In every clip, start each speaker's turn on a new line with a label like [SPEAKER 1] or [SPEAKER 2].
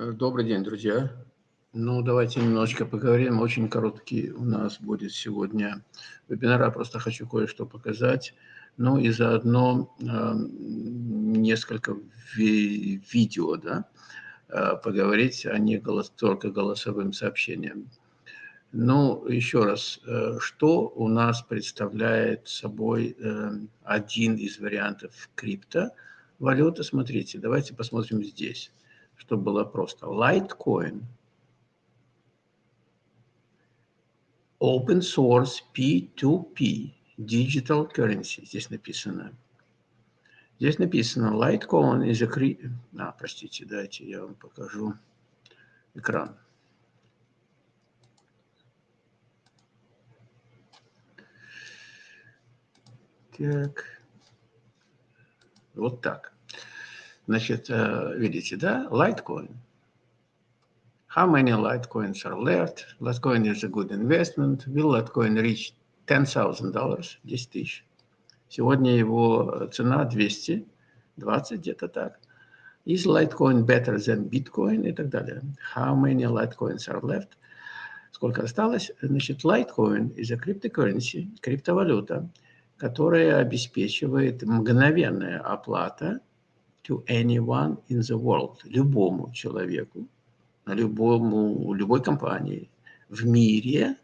[SPEAKER 1] Э, добрый день, друзья. Ну, давайте немножечко поговорим. Очень короткий у нас будет сегодня вебинар. Я просто хочу кое-что показать. Ну и заодно э, несколько ви видео, да, э, поговорить, а не голос, только голосовым сообщением. Ну, еще раз, э, что у нас представляет собой э, один из вариантов криптовалюты? Смотрите, давайте посмотрим здесь чтобы было просто. Litecoin. Open source P2P. Digital currency. Здесь написано. Здесь написано Litecoin is a... А, простите, дайте я вам покажу экран. Так. Вот так. Значит, э, видите, да, Litecoin. How many Litecoins are left? Litecoin is a good investment. Will Litecoin reach $10,000, 10 тысяч? Сегодня его цена 220, где-то так. Is Litecoin better than Bitcoin и так далее? How many Litecoins are left? Сколько осталось? Значит, Litecoin is a cryptocurrency, криптовалюта, которая обеспечивает мгновенная оплата to anyone in the world, любому человеку, любому, любой компании в мире.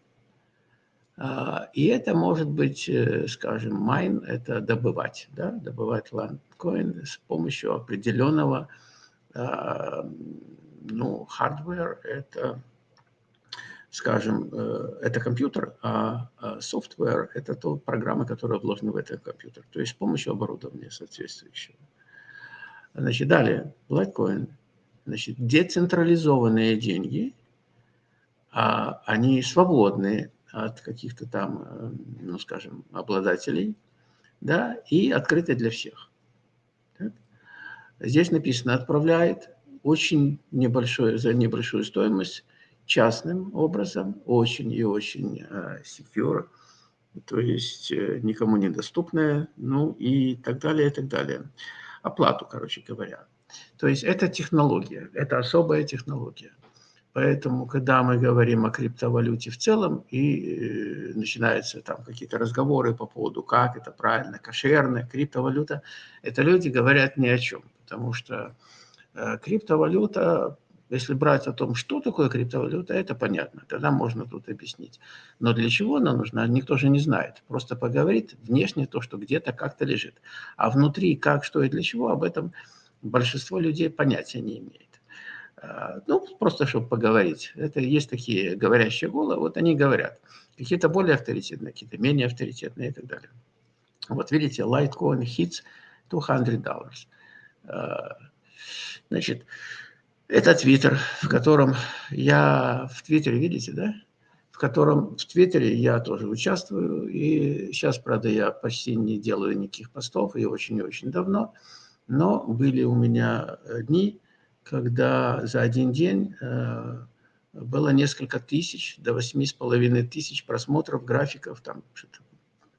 [SPEAKER 1] А, и это может быть, э, скажем, mine, это добывать, да, добывать ландкоин с помощью определенного, а, ну, hardware, это, скажем, э, это компьютер, а software – это то программа, которая вложена в этот компьютер, то есть с помощью оборудования соответствующего. Значит, далее, Litecoin. Значит, децентрализованные деньги, а они свободны от каких-то там, э, ну, скажем, обладателей, да, и открыты для всех. Так? Здесь написано «отправляет» очень небольшое, за небольшую стоимость, частным образом, очень и очень secure, то есть uh, никому недоступное, ну и так далее, и так далее оплату, короче говоря. То есть это технология, это особая технология. Поэтому, когда мы говорим о криптовалюте в целом, и э, начинаются там какие-то разговоры по поводу, как это правильно, кошерная криптовалюта, это люди говорят ни о чем. Потому что э, криптовалюта, если брать о том, что такое криптовалюта, это понятно, тогда можно тут объяснить. Но для чего она нужна, никто же не знает. Просто поговорит внешне то, что где-то как-то лежит. А внутри как, что и для чего, об этом большинство людей понятия не имеет. А, ну, просто чтобы поговорить. Это есть такие говорящие головы, вот они говорят. Какие-то более авторитетные, какие-то менее авторитетные и так далее. Вот видите, Litecoin hits $200. А, значит, это Твиттер, в котором я... В Твиттере, видите, да? В котором в Твиттере я тоже участвую. И сейчас, правда, я почти не делаю никаких постов, и очень-очень давно. Но были у меня дни, когда за один день э, было несколько тысяч, до восьми с половиной тысяч просмотров графиков, там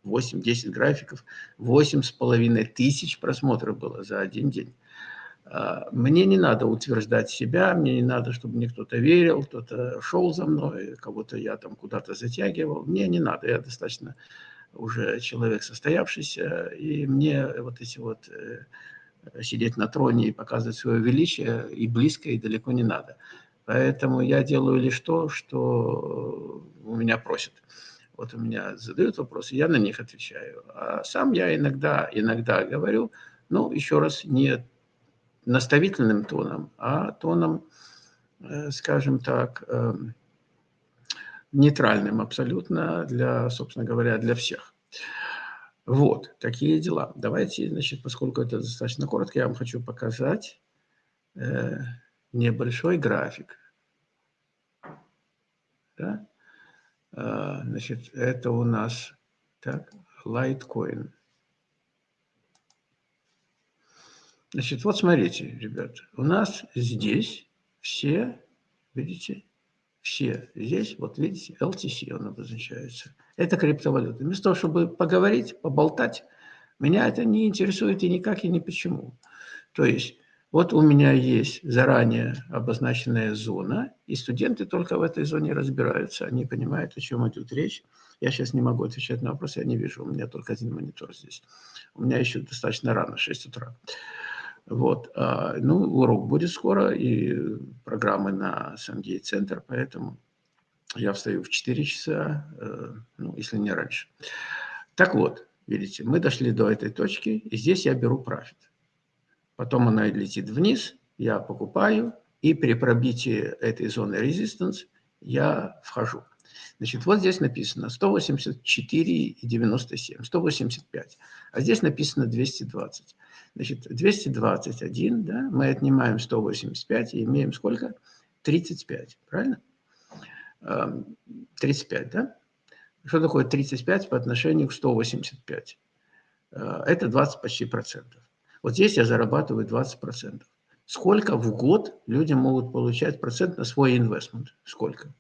[SPEAKER 1] 8-10 графиков, восемь с половиной тысяч просмотров было за один день. А, мне не надо утверждать себя, мне не надо, чтобы мне кто-то верил, кто-то шел за мной, кого-то я там куда-то затягивал. Мне не надо, я достаточно уже человек состоявшийся, и мне вот эти вот э, сидеть на троне и показывать свое величие и близко, и далеко не надо. Поэтому я делаю лишь то, что у меня просят. Вот у меня задают вопросы, я на них отвечаю. А сам я иногда, иногда говорю, ну, еще раз, не наставительным тоном, а тоном, э, скажем так, эм, нейтральным абсолютно для, собственно говоря, для всех. Вот, такие дела. Давайте, значит, поскольку это достаточно коротко, я вам хочу показать э, небольшой график. Да? Э, значит, это у нас так, Litecoin. Значит, вот смотрите, ребят, у нас здесь все, видите, все здесь, вот видите, LTC он обозначается. Это криптовалюта. Вместо того, чтобы поговорить, поболтать, меня это не интересует и никак, и ни почему. То есть Вот у меня есть заранее обозначенная зона, и студенты только в этой зоне разбираются, они понимают, о чем идет речь. Я сейчас не могу отвечать на вопросы, я не вижу, у меня только один монитор здесь. У меня еще достаточно рано, 6 утра. Вот. А, ну, урок будет скоро, и программы на Сангей-центр, поэтому я встаю в 4 часа, э, ну, если не раньше. Так вот, видите, мы дошли до этой точки, и здесь я беру профит потом она летит вниз, я покупаю, и при пробитии этой зоны резистанс я вхожу. Значит, вот здесь написано 184,97, 185, а здесь написано 220. Значит, 221, да, мы отнимаем 185 и имеем сколько? 35, правильно? 35, эм, да? Что такое 35 по отношению к 185? Э, это 20 почти процентов. Вот здесь я зарабатываю 20%. Сколько в год люди могут получать процент на свой инвестмент? Сколько?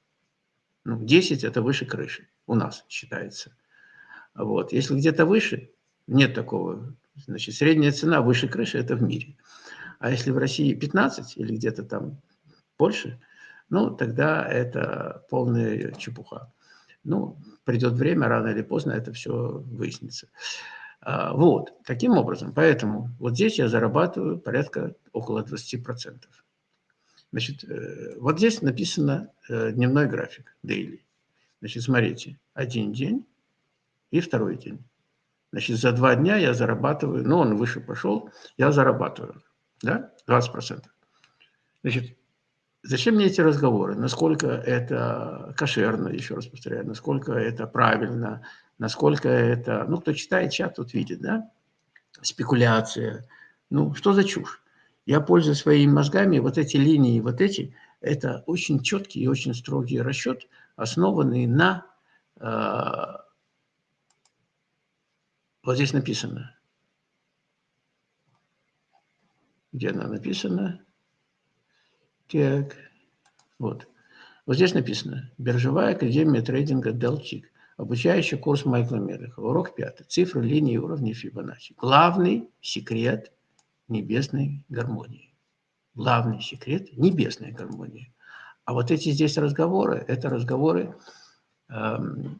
[SPEAKER 1] Ну, 10 – это выше крыши у нас считается. Вот. Если где-то выше, нет такого. Значит, средняя цена выше крыши – это в мире. А если в России 15 или где-то там больше, ну, тогда это полная чепуха. Ну, придет время, рано или поздно это все выяснится. А, вот, таким образом. Поэтому вот здесь я зарабатываю порядка около 20%. Значит, э, вот здесь написано э, дневной график, daily. Значит, смотрите, один день и второй день. Значит, за два дня я зарабатываю, ну, он выше пошел, я зарабатываю, да, 20%. Значит, зачем мне эти разговоры? Насколько это кошерно, еще раз повторяю, насколько это правильно, насколько это... Ну, кто читает чат, тот видит, да? Спекуляция. Ну, что за чушь? Я пользуюсь своими мозгами, вот эти линии, вот эти, это очень четкий и очень строгий расчет, основанный на... Э, вот здесь написано. Где она написана? Так, вот. Вот здесь написано. Биржевая академия трейдинга Делчик. Обучающий курс Майкла Мелехова. Урок пятый. Цифры, линии, уровни Фибоначчи. Главный секрет небесной гармонии. Главный секрет небесной гармонии. А вот эти здесь разговоры, это разговоры эм,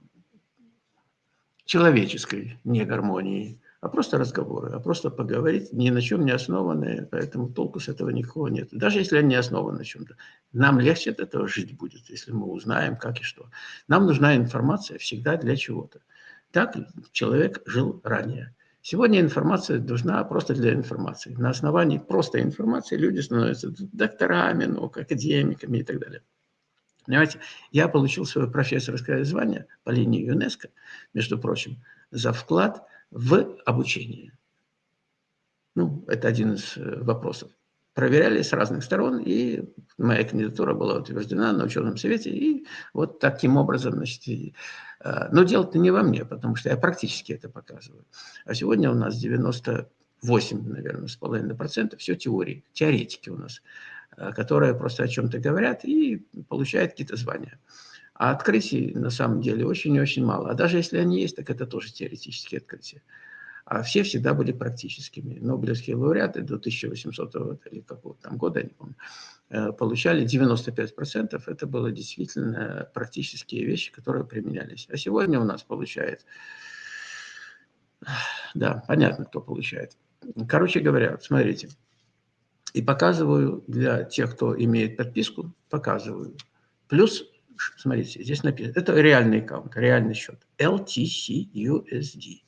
[SPEAKER 1] человеческой негармонии а просто разговоры, а просто поговорить, ни на чем не основанные, поэтому толку с этого никакого нет. Даже если они основаны на чем-то. Нам легче от этого жить будет, если мы узнаем, как и что. Нам нужна информация всегда для чего-то. Так человек жил ранее. Сегодня информация нужна просто для информации. На основании просто информации люди становятся докторами, наук, академиками и так далее. Понимаете, я получил свое профессорское звание по линии ЮНЕСКО, между прочим, за вклад – в обучении. Ну, это один из э, вопросов. Проверяли с разных сторон, и моя кандидатура была утверждена на ученом совете, и вот таким образом, значит, и, э, но дело-то не во мне, потому что я практически это показываю. А сегодня у нас 98, наверное, с половиной процентов все теории, теоретики у нас, э, которые просто о чем-то говорят и получают какие-то звания. А открытий на самом деле очень и очень мало. А даже если они есть, так это тоже теоретические открытия. А все всегда были практическими. Нобелевские лауреаты до 1800 или какого там года, я не помню, э, получали 95%. Это было действительно практические вещи, которые применялись. А сегодня у нас получает... Да, понятно, кто получает. Короче говоря, смотрите. И показываю для тех, кто имеет подписку, показываю. Плюс смотрите, здесь написано, это реальный аккаунт, реальный счет, LTC USD,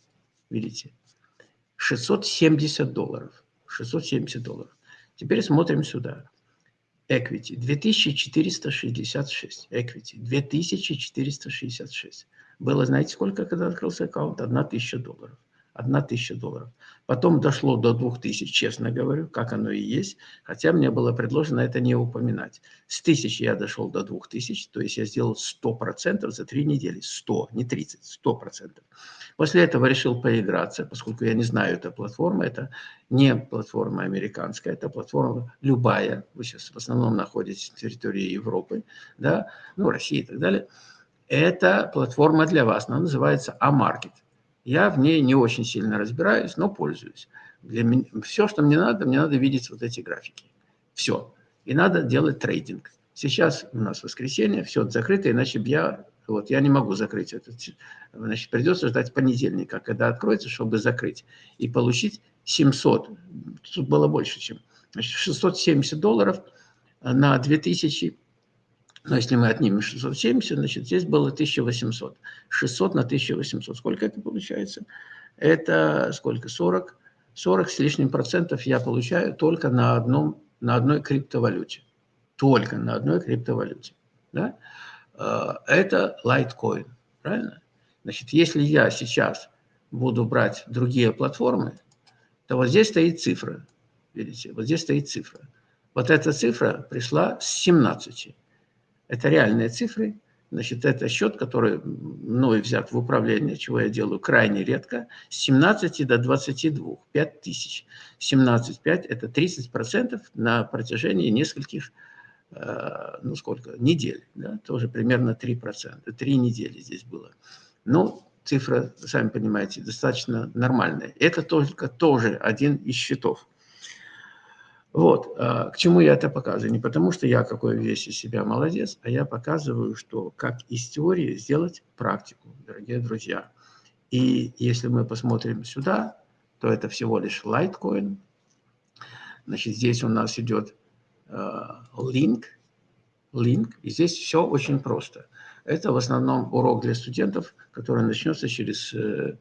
[SPEAKER 1] видите, 670 долларов, 670 долларов. Теперь смотрим сюда. Equity 2466. Equity 2466. Было, знаете, сколько, когда открылся аккаунт? 1000 долларов. 1000 долларов. Потом дошло до 2000, честно говорю, как оно и есть, хотя мне было предложено это не упоминать. С 1000 я дошел до 2000, то есть я сделал 100% за 3 недели. 100, не 30, 100%. После этого решил поиграться, поскольку я не знаю, это платформа, это не платформа американская, это платформа любая. Вы сейчас в основном находитесь на территории Европы, да, ну, России и так далее. Это платформа для вас, она называется А-Market. Я в ней не очень сильно разбираюсь, но пользуюсь. Для меня, все, что мне надо, мне надо видеть вот эти графики. Все. И надо делать трейдинг. Сейчас у нас воскресенье, все закрыто, иначе я, вот, я не могу закрыть этот, значит, придется ждать понедельника, когда откроется, чтобы закрыть и получить 700, тут было больше, чем, значит, 670 долларов на 2000, но если мы отнимем 670, значит, здесь было 1800, 600 на 1800, сколько это получается? Это сколько, 40, 40 с лишним процентов я получаю только на, одном, на одной криптовалюте только на одной криптовалюте. Да? А, это Litecoin, правильно? Значит, если я сейчас буду брать другие платформы, то вот здесь стоит цифра. Видите, вот здесь стоит цифра. Вот эта цифра пришла с 17. Это реальные цифры. Значит, это счет, который мной взят в управление, чего я делаю крайне редко, с 17 до 22, 5 тысяч. 17,5 – это 30% на протяжении нескольких Э, ну сколько, недель, да, тоже примерно 3%, 3 недели здесь было. Ну, цифра, сами понимаете, достаточно нормальная. Это только тоже один из счетов. Вот, а, к чему я это показываю? Не потому, что я какой весь из себя молодец, а я показываю, что как из теории сделать практику, дорогие друзья. И если мы посмотрим сюда, то это всего лишь Litecoin. Значит, здесь у нас идет link, э, link. И здесь все очень просто. Это в основном урок для студентов, который начнется через э,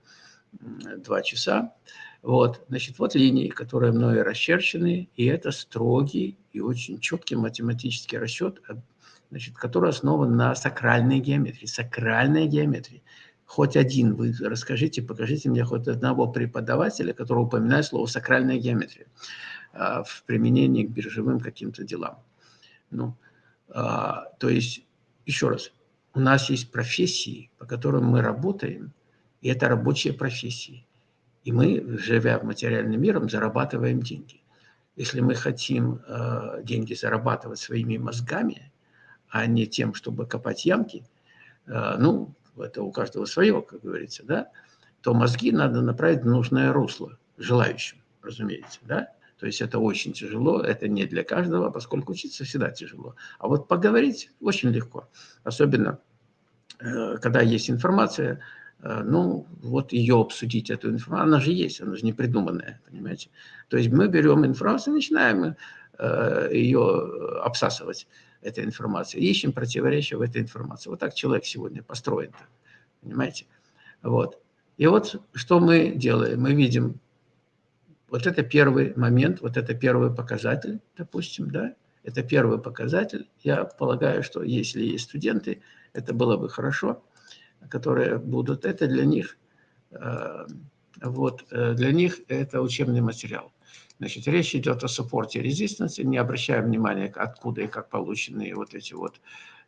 [SPEAKER 1] два часа. Вот, значит, вот линии, которые мною расчерчены, и это строгий и очень четкий математический расчет, э, значит, который основан на сакральной геометрии. Сакральная геометрия. Хоть один вы расскажите, покажите мне хоть одного преподавателя, который упоминает слово сакральная геометрия. А, в применении к биржевым каким-то делам. Ну, а, то есть, еще раз, у нас есть профессии, по которым мы работаем, и это рабочие профессии. И мы, живя материальным миром, зарабатываем деньги. Если мы хотим э, деньги зарабатывать своими мозгами, а не тем, чтобы копать ямки, э, ну, это у каждого свое, как говорится, да, то мозги надо направить в нужное русло желающим, разумеется, да. То есть это очень тяжело, это не для каждого, поскольку учиться всегда тяжело. А вот поговорить очень легко, особенно э, когда есть информация, ну, вот ее обсудить, эту информацию, она же есть, она же не придуманная, понимаете. То есть мы берем информацию, начинаем э, ее обсасывать, этой информацией, ищем противоречия в этой информации. Вот так человек сегодня построен, понимаете. Вот. И вот что мы делаем? Мы видим вот это первый момент, вот это первый показатель, допустим, да, это первый показатель. Я полагаю, что если есть студенты, это было бы хорошо, которые будут, это для них, э, вот, э, для них это учебный материал. Значит, речь идет о суппорте резистенции, не обращая внимания, откуда и как получены вот эти вот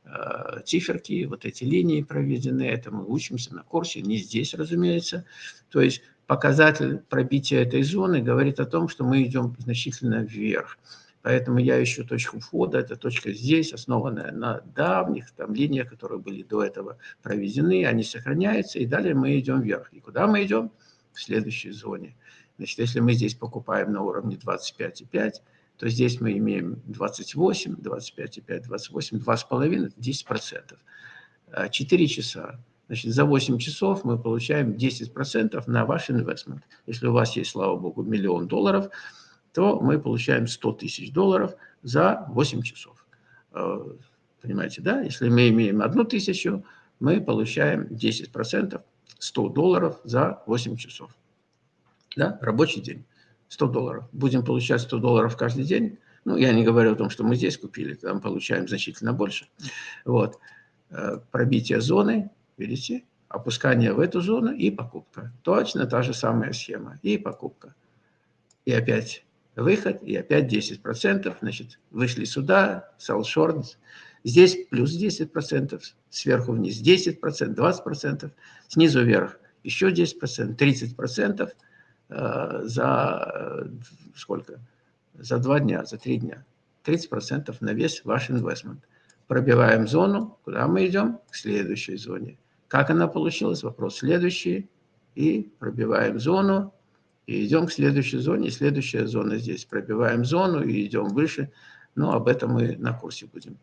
[SPEAKER 1] э, циферки, вот эти линии проведены. Это мы учимся на курсе, не здесь, разумеется. То есть показатель пробития этой зоны говорит о том, что мы идем значительно вверх. Поэтому я ищу точку входа, эта точка здесь, основанная на давних там, линиях, которые были до этого проведены, они сохраняются, и далее мы идем вверх. И куда мы идем? В следующей зоне. Значит, если мы здесь покупаем на уровне 25,5, то здесь мы имеем 28, 25,5, 28, 2,5, 10%. 4 часа Значит, за 8 часов мы получаем 10% на ваш инвестмент. Если у вас есть, слава богу, миллион долларов, то мы получаем 100 тысяч долларов за 8 часов. Э, понимаете, да? Если мы имеем одну тысячу, мы получаем 10%, 100 долларов за 8 часов. Да? Рабочий день. 100 долларов. Будем получать 100 долларов каждый день. Ну, я не говорю о том, что мы здесь купили, там получаем значительно больше. Вот. Э, пробитие зоны Видите? Опускание в эту зону и покупка. Точно та же самая схема. И покупка. И опять выход, и опять 10%. Значит, вышли сюда, sell short. Здесь плюс 10%, сверху вниз 10%, 20%, снизу вверх еще 10%, 30% э, за э, сколько? За два дня, за три дня. 30% на весь ваш инвестмент. Пробиваем зону, куда мы идем? К следующей зоне. Как она получилась? Вопрос следующий. И пробиваем зону. И идем к следующей зоне, следующая зона здесь. Пробиваем зону и идем выше. Но об этом мы на курсе будем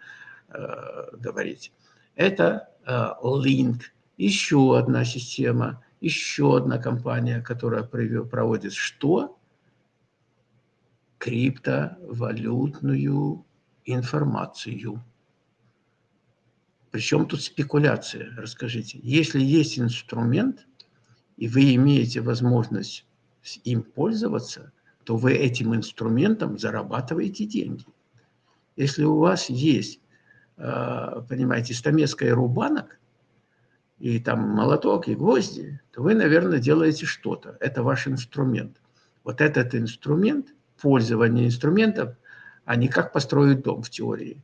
[SPEAKER 1] э, говорить. Это э, Link, еще одна система, еще одна компания, которая проводит что? Криптовалютную информацию. Причем тут спекуляция, расскажите. Если есть инструмент, и вы имеете возможность им пользоваться, то вы этим инструментом зарабатываете деньги. Если у вас есть, а, понимаете, стамеска и рубанок, и там молоток, и гвозди, то вы, наверное, делаете что-то. Это ваш инструмент. Вот этот инструмент, пользование инструментом, а не как построить дом в теории.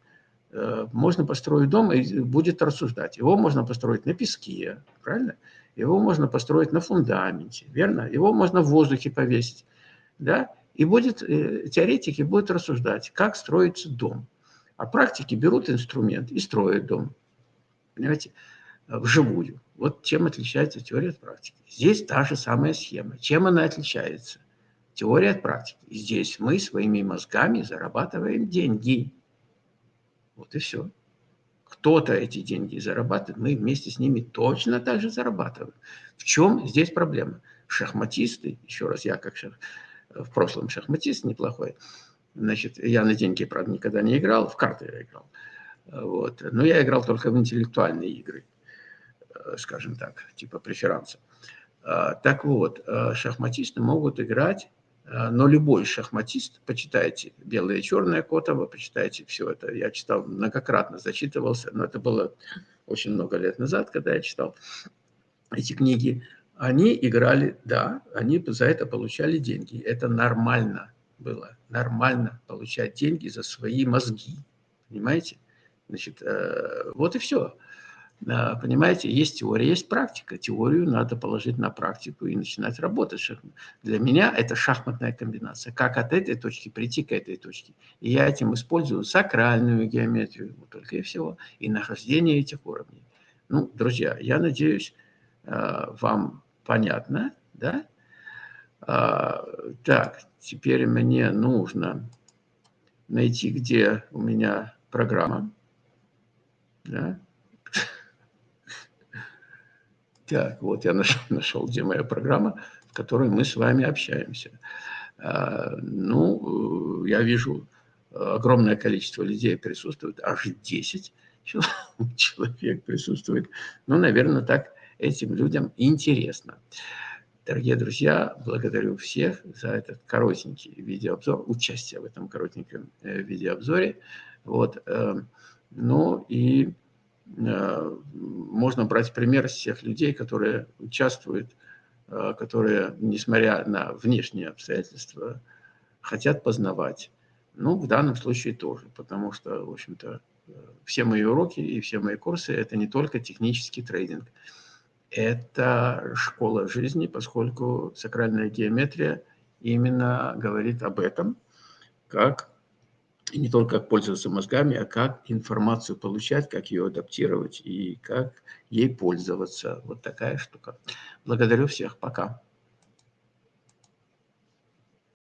[SPEAKER 1] Э, можно построить дом и будет рассуждать. Его можно построить на песке, правильно? Его можно построить на фундаменте, верно? Его можно в воздухе повесить, да? И будет, э, теоретики будут рассуждать, как строится дом. А практики берут инструмент и строят дом. Понимаете? Вживую. Вот чем отличается теория от практики. Здесь та же самая схема. Чем она отличается? Теория от практики. Здесь мы своими мозгами зарабатываем деньги. Вот и все. Кто-то эти деньги зарабатывает, мы вместе с ними точно так же зарабатываем. В чем здесь проблема? Шахматисты, еще раз, я как шах, в прошлом шахматист неплохой, значит, я на деньги, правда, никогда не играл, в карты я играл. Вот. Но я играл только в интеллектуальные игры, скажем так, типа преферанса. Так вот, шахматисты могут играть Э, но любой шахматист, почитайте «Белое и черное» Котова, почитайте все это. Я читал многократно, зачитывался, но это было очень много лет назад, когда я читал эти книги. Они играли, да, они за это получали деньги. Это нормально было, нормально получать деньги за свои мозги, понимаете? Значит, э, вот и все. Понимаете, есть теория, есть практика. Теорию надо положить на практику и начинать работать. Для меня это шахматная комбинация. Как от этой точки прийти к этой точке. И я этим использую сакральную геометрию, вот только и всего, и нахождение этих уровней. Ну, друзья, я надеюсь, э, вам понятно, да? А, так, теперь мне нужно найти, где у меня программа. Да? Так, вот я нашел, нашел, где моя программа, в которой мы с вами общаемся. А, ну, я вижу, огромное количество людей присутствует, аж 10 человек присутствует. Ну, наверное, так этим людям интересно. Дорогие друзья, благодарю всех за этот коротенький видеообзор, участие в этом коротеньком э, видеообзоре. Вот, э, ну и Э, можно брать пример с тех людей, которые участвуют, э, которые, несмотря на внешние обстоятельства, хотят познавать. Ну, в данном случае тоже, потому что, в общем-то, э, все мои уроки и все мои курсы – это не только технический трейдинг. Это школа жизни, поскольку сакральная геометрия именно говорит об этом, как и не только как пользоваться мозгами, а как информацию получать, как ее адаптировать и как ей пользоваться. Вот такая штука. Благодарю всех. Пока.